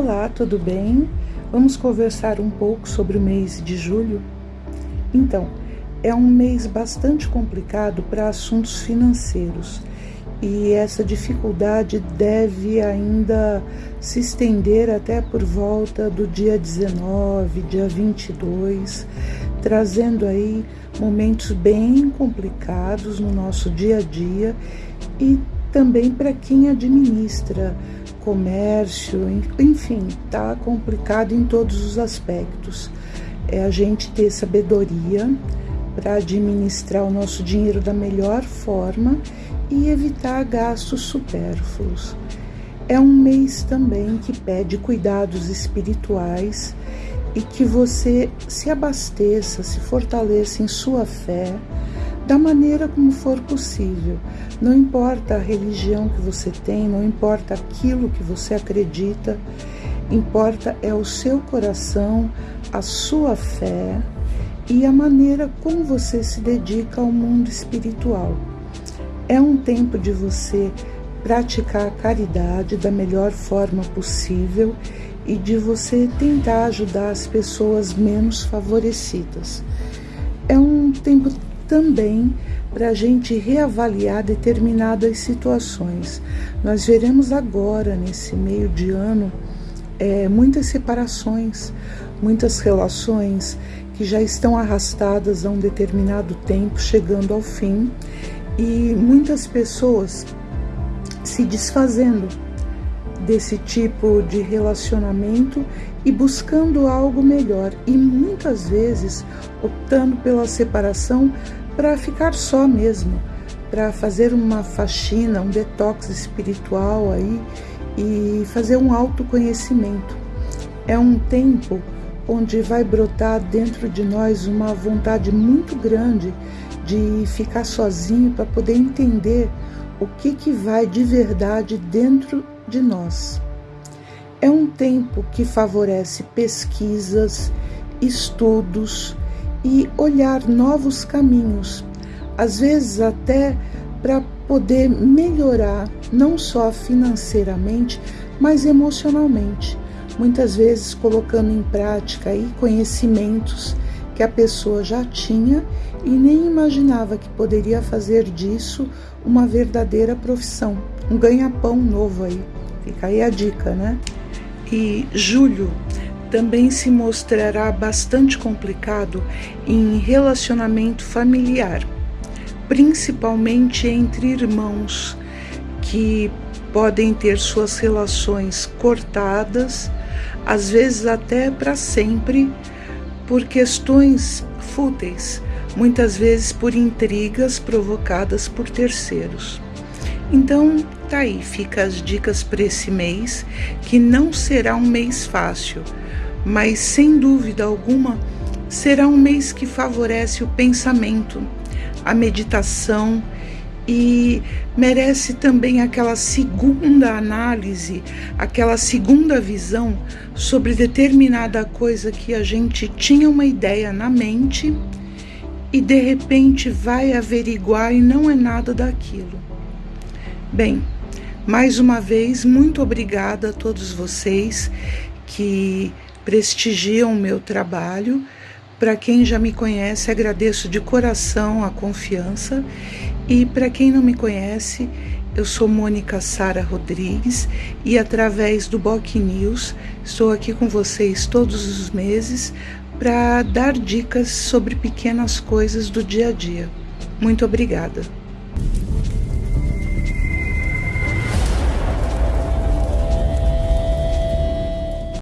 Olá, tudo bem? Vamos conversar um pouco sobre o mês de julho? Então, é um mês bastante complicado para assuntos financeiros e essa dificuldade deve ainda se estender até por volta do dia 19, dia 22, trazendo aí momentos bem complicados no nosso dia a dia e também para quem administra comércio, enfim, está complicado em todos os aspectos. É a gente ter sabedoria para administrar o nosso dinheiro da melhor forma e evitar gastos supérfluos. É um mês também que pede cuidados espirituais e que você se abasteça, se fortaleça em sua fé da maneira como for possível. Não importa a religião que você tem, não importa aquilo que você acredita, importa é o seu coração, a sua fé e a maneira como você se dedica ao mundo espiritual. É um tempo de você praticar a caridade da melhor forma possível e de você tentar ajudar as pessoas menos favorecidas. É um tempo também para a gente reavaliar determinadas situações. Nós veremos agora, nesse meio de ano, é, muitas separações, muitas relações que já estão arrastadas há um determinado tempo, chegando ao fim, e muitas pessoas se desfazendo desse tipo de relacionamento e buscando algo melhor e muitas vezes optando pela separação para ficar só mesmo, para fazer uma faxina, um detox espiritual aí e fazer um autoconhecimento. É um tempo onde vai brotar dentro de nós uma vontade muito grande de ficar sozinho para poder entender o que que vai de verdade dentro de nós. É um tempo que favorece pesquisas, estudos e olhar novos caminhos, às vezes até para poder melhorar não só financeiramente, mas emocionalmente. Muitas vezes colocando em prática aí conhecimentos que a pessoa já tinha e nem imaginava que poderia fazer disso uma verdadeira profissão, um ganha-pão novo aí. Fica aí a dica, né? E julho também se mostrará bastante complicado em relacionamento familiar, principalmente entre irmãos que podem ter suas relações cortadas, às vezes até para sempre, por questões fúteis, muitas vezes por intrigas provocadas por terceiros. Então, tá aí, fica as dicas para esse mês, que não será um mês fácil, mas sem dúvida alguma será um mês que favorece o pensamento, a meditação e merece também aquela segunda análise, aquela segunda visão sobre determinada coisa que a gente tinha uma ideia na mente e de repente vai averiguar e não é nada daquilo. Bem, mais uma vez, muito obrigada a todos vocês que prestigiam o meu trabalho. Para quem já me conhece, agradeço de coração a confiança. E para quem não me conhece, eu sou Mônica Sara Rodrigues e através do Boc News estou aqui com vocês todos os meses para dar dicas sobre pequenas coisas do dia a dia. Muito obrigada.